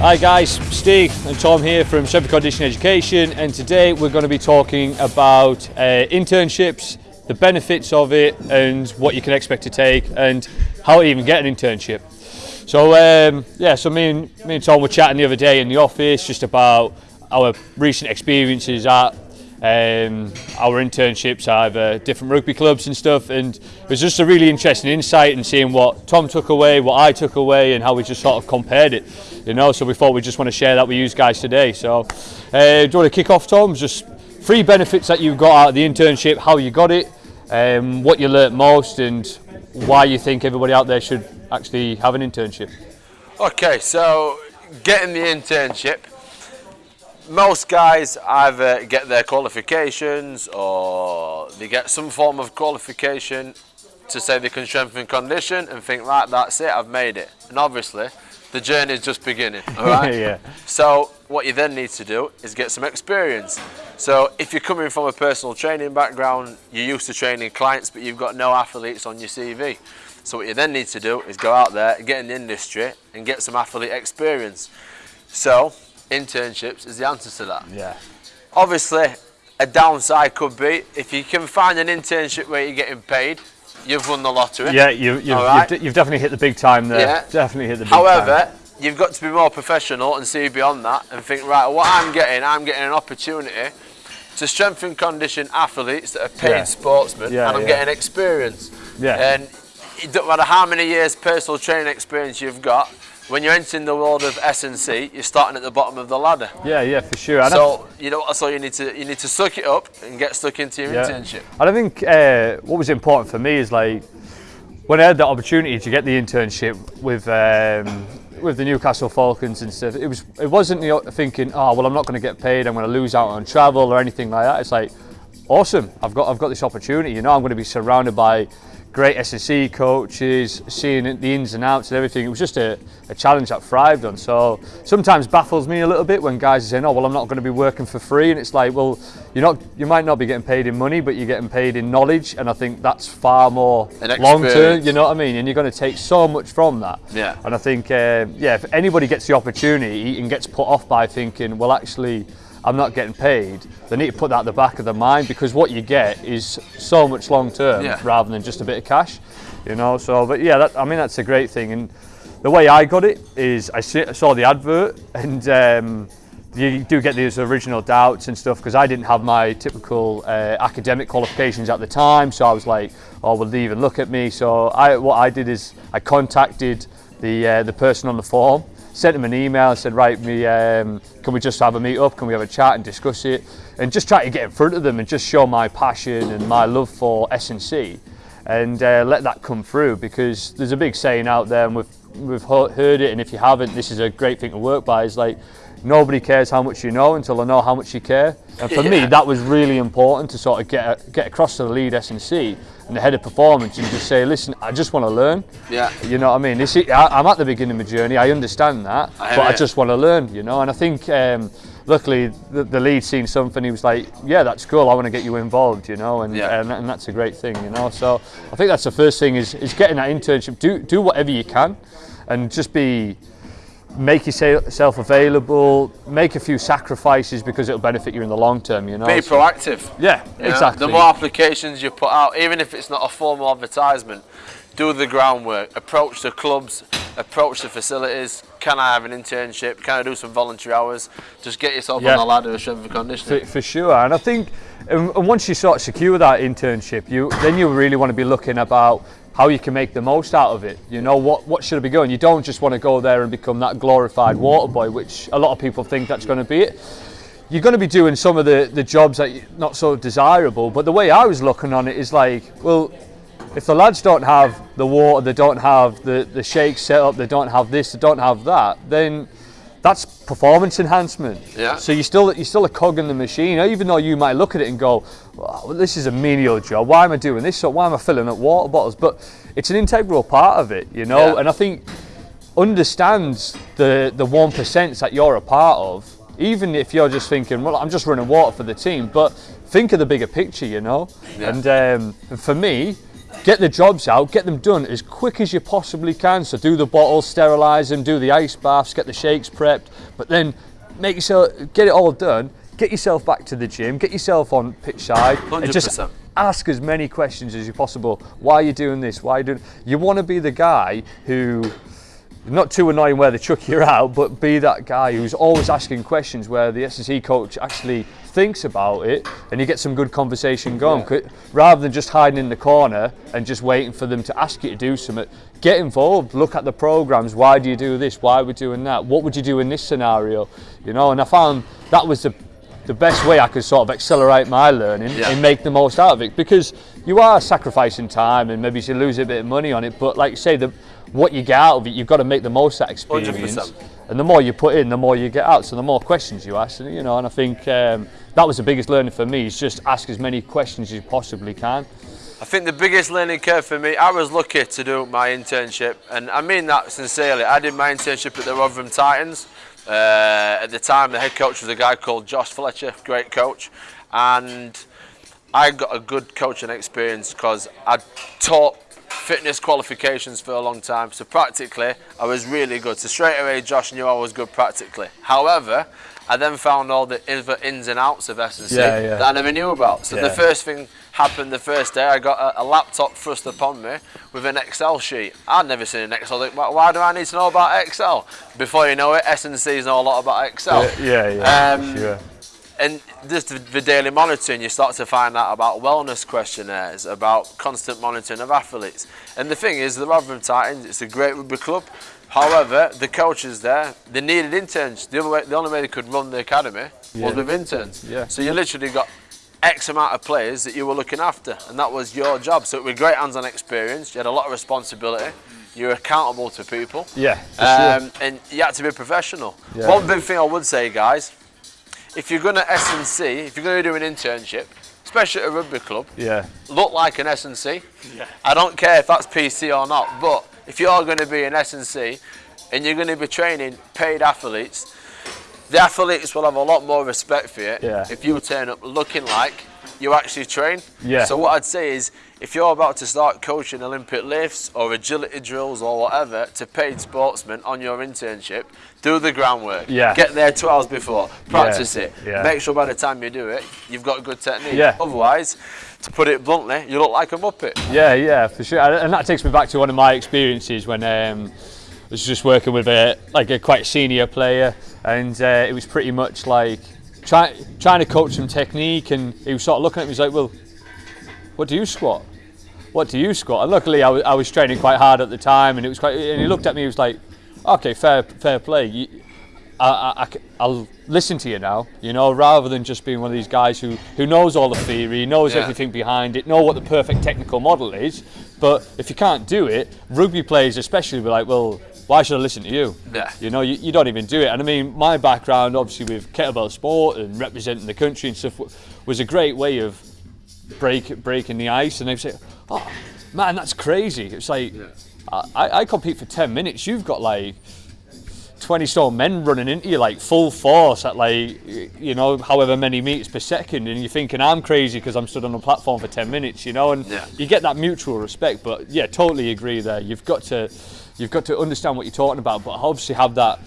Hi guys, Steve and Tom here from Sheffield Condition Education and today we're going to be talking about uh, internships, the benefits of it and what you can expect to take and how to even get an internship. So um, yeah, so me and, me and Tom were chatting the other day in the office just about our recent experiences at um, our internships at uh, different rugby clubs and stuff and it was just a really interesting insight and seeing what Tom took away, what I took away and how we just sort of compared it, you know, so we thought we just want to share that with you guys today. So uh, do you want to kick off Tom? Just three benefits that you've got out of the internship, how you got it, um, what you learnt most and why you think everybody out there should actually have an internship. Okay, so getting the internship, most guys either get their qualifications or they get some form of qualification to say they can strengthen condition and think right that's it I've made it. And obviously the journey is just beginning all right yeah. so what you then need to do is get some experience. So if you're coming from a personal training background you're used to training clients but you've got no athletes on your CV so what you then need to do is go out there get in the industry and get some athlete experience. So internships is the answer to that. Yeah. Obviously, a downside could be if you can find an internship where you're getting paid, you've won the lottery. Yeah, you, you've, right. definitely hit the big time there. Yeah. Definitely hit the big time. However, time. you've got to be more professional and see beyond that and think, right, what I'm getting, I'm getting an opportunity to strengthen condition athletes that are paid Yeah. sportsmen Yeah, and I'm yeah. getting experience. Yeah. And it don't matter how many years personal training experience you've got, when you're entering the world of S&C, you're starting at the bottom of the ladder. Yeah, yeah, for sure. And So you know, so you need to you need to suck it up and get stuck into your Yeah. internship. And I think uh, what was important for me is like when I had the opportunity to get the internship with um, with the Newcastle Falcons and stuff. It was it wasn't the thinking, oh well, I'm not going to get paid. I'm going to lose out on travel or anything like that. It's like awesome. I've got I've got this opportunity. You know, I'm going to be surrounded by great S&C coaches, seeing the ins and outs and everything. It was just a, a challenge that thrived on. So sometimes baffles me a little bit when guys are saying, "Oh, well, I'm not going to be working for free," and it's like, well, you're not. You might not be getting paid in money, but you're getting paid in knowledge, and I think that's far more long term. You know what I mean? And you're going to take so much from that. Yeah. And I think, uh, yeah, if anybody gets the opportunity and gets put off by thinking, well, actually. I'm not getting paid. They need to put that at the back of their mind because what you get is so much long term Yeah. rather than just a bit of cash, you know. So, but yeah, that, I mean that's a great thing. And the way I got it is I saw the advert and um, you do get these original doubts and stuff because I didn't have my typical uh, academic qualifications at the time. So I was like, oh, will they even look at me? So I, what I did is I contacted the uh, the person on the form, sent him an email, and said, right, me, um, can we just have a meet up? Can we have a chat and discuss it? And just try to get in front of them and just show my passion and my love for S&C and uh, let that come through because there's a big saying out there and we've, we've heard it and if you haven't, this is a great thing to work by is like, nobody cares how much you know until they know how much you care. And for me, that was really important to sort of get, get across to the lead S&C and the head of performance and just say, listen, I just want to learn. Yeah. You know what I mean? This is, I, I'm at the beginning of my journey. I understand that, I but hear I just want to learn. You know, and I think um, luckily the, the lead seen something. He was like, "Yeah, that's cool. I want to get you involved." You know, and, Yeah. and and that's a great thing. You know, so I think that's the first thing is is getting that internship. Do do whatever you can, and just be make yourself available. Make a few sacrifices because it'll benefit you in the long term. You know. Be So- proactive. yeah, You know, exactly. The more applications you put out, even if it's not a formal advertisement, do the groundwork. Approach the clubs, approach the facilities. Can I have an internship? Can I do some voluntary hours? Just get yourself Yeah. on the ladder of strength and conditioning. For, for sure, and I think, and, and once you sort of secure that internship, you then you really want to be looking about how you can make the most out of it. You know what what should I be going? You don't just want to go there and become that glorified water boy, which a lot of people think that's going to be it. You're going to be doing some of the the jobs that you- not so desirable, but the way I was looking on it is like, well, if the lads don't have the water, they don't have the the shake set up, they don't have this, they don't have that, then that's performance enhancement. Yeah. So you're still you're still a cog in the machine, even though you might look at it and go, well, this is a menial job. Why am I doing this? So why am I filling up water bottles? But it's an integral part of it, you know. Yeah. And I think understands the the one percent that you're a part of. Even if you're just thinking, well, I'm just running water for the team, but think of the bigger picture, you know. Yeah. And um, for me, get the jobs out, get them done as quick as you possibly can. So do the bottles, sterilise them, do the ice baths, get the shakes prepped, but then make yourself get it all done. Get yourself back to the gym, get yourself on pitch side, and just ask as many questions as you possible. Why are you doing this? Why are you doing? You want to be the guy who not too annoying where they chuck you out, but be that guy who's always asking questions where the S&C coach actually thinks about it and you get some good conversation going. C- Rather than just hiding in the corner and just waiting for them to ask you to do something, get involved, look at the programs. Why do you do this? Why are we doing that? What would you do in this scenario? You know, and I found that was the the best way I could sort of accelerate my learning Yeah. and make the most out of it because you are sacrificing time and maybe you lose a bit of money on it but like you say the what you get out of it you've got to make the most of that experience 100%. and the more you put in the more you get out so the more questions you ask and you know and I think um, that was the biggest learning for me is just ask as many questions as you possibly can I think the biggest learning curve for me, I was lucky to do my internship, and I mean that sincerely. I did my internship at the Rotherham Titans. Uh, at the time, the head coach was a guy called Josh Fletcher, great coach, and I got a good coaching experience because I'd taught fitness qualifications for a long time. So practically, I was really good. So straight away, Josh knew I was good practically. However, I then found all the ins and outs of S&C Yeah, yeah. that I never knew about. So the first thing happened the first day. I got a, a laptop thrust upon me with an Excel sheet. I'd never seen an Excel. Why do I need to know about Excel? Before you know it, S&Cs know a lot about Excel. yeah yeah Um, sure and just the, the daily monitoring, you start to find out about wellness questionnaires, about constant monitoring of athletes. And the thing is, the Rotherham Titans, it's a great rugby club. However, the coaches there, they needed interns. The, way, the only way they could run the academy Yeah. was with interns. Yeah. So you literally got X amount of players that you were looking after, and that was your job. So it was great hands-on experience. You had a lot of responsibility. You were accountable to people. yeah for sure. Um, and you had to be professional. Yeah. One big thing I would say, guys, if you're going to S&C, if you're going to do an internship, especially at a rugby club, yeah look like an S&C. Yeah. I don't care if that's PC or not, but if you're going to be an S&C and you're going to be training paid athletes, the athletes will have a lot more respect for you Yeah. if you turn up looking like you actually train. Yeah. So what I'd say is, if you're about to start coaching Olympic lifts or agility drills or whatever to paid sportsmen on your internship, do the groundwork. Yeah. Get there two hours before. Practice Yeah. it. Yeah. Make sure by the time you do it, you've got a good technique. Yeah. Otherwise, to put it bluntly, you look like a muppet. Yeah, yeah, for sure. And and that takes me back to one of my experiences when um, I was just working with a like a quite senior player, and uh, it was pretty much like try, trying to coach some technique, and he was sort of looking at me, he's like, "Well, what do you squat? What do you squat?" And luckily, I was, I was training quite hard at the time, and it was quite. And he looked at me, he was like, "Okay, fair, fair play." You, I, I, will listen to you now, you know, rather than just being one of these guys who, who knows all the theory, knows Yeah. everything behind it, know what the perfect technical model is. But if you can't do it, rugby players especially be like, well, why should I listen to you? Yeah. You know, you, you don't even do it. And I mean, my background, obviously, with kettlebell sport and representing the country and stuff, was a great way of break breaking the ice. And they say, oh, man, that's crazy. It's like, I, I compete for 10 minutes. You've got like 20 stone men running into you like full force at like you know however many meters per second and you're thinking I'm crazy because I'm stood on a platform for 10 minutes you know and Yeah. you get that mutual respect but yeah totally agree there you've got to you've got to understand what you're talking about but obviously have that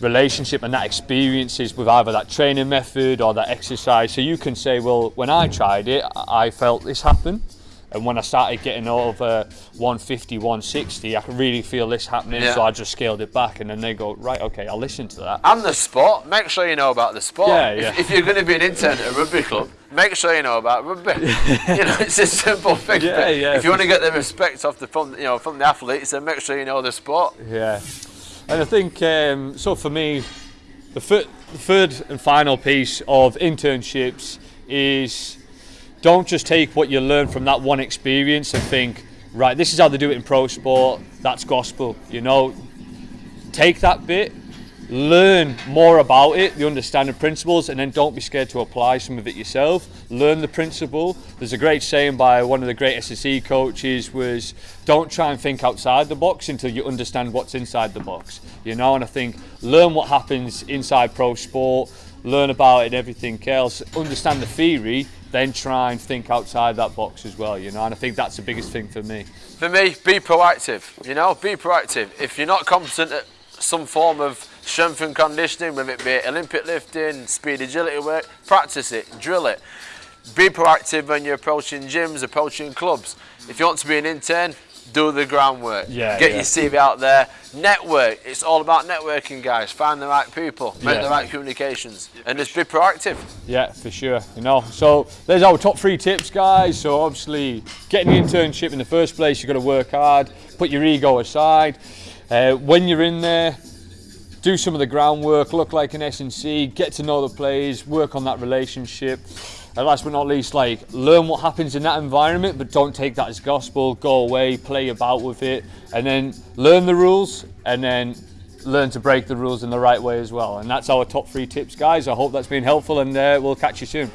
relationship and that experiences with either that training method or that exercise so you can say well when I tried it I I felt this happen and when I started getting over 150 160 I could really feel this happening Yeah. so I just scaled it back and then they go right okay I'll listen to that And the sport, make sure you know about the sport. Yeah, If- yeah. If, you're going to be an intern at a rugby club, make sure you know about rugby. you know, it's a simple thing. Yeah, yeah, If you want to get the respect off the from, you know, from the athletes, then make sure you know the sport. Yeah, and I think um, so. For me, the third and final piece of internships is don't just take what you learn from that one experience and think, right, this is how they do it in pro sport. That's gospel. You know, take that bit, learn more about it, the understanding principles, and then don't be scared to apply some of it yourself. Learn the principle. There's a great saying by one of the great S&C coaches was, don't try and think outside the box until you understand what's inside the box. You know, and I think learn what happens inside pro sport, learn about it and everything else, understand the theory, then try and think outside that box as well, you know, and I think that's the biggest thing for me. For me, be proactive, you know, be proactive. If you're not competent at some form of strength and conditioning, whether it be Olympic lifting, speed agility work, practice it, drill it. Be proactive when you're approaching gyms, approaching clubs. If you want to be an intern, do the groundwork. Yeah, Get yeah. your CV out there. Network. It's all about networking, guys. Find the right people. Make Yeah. the right communications. And just be proactive. Yeah, for sure. You know, so there's our top three tips, guys. So obviously, getting the internship in the first place, you've got to work hard, put your ego aside. Uh, when you're in there, do some of the groundwork, look like an S&C, get to know the players, work on that relationship. And last but not least, like learn what happens in that environment, but don't take that as gospel. Go away, play about with it, and then learn the rules, and then learn to break the rules in the right way as well. And that's our top three tips, guys. I hope that's been helpful, and uh, we'll catch you soon.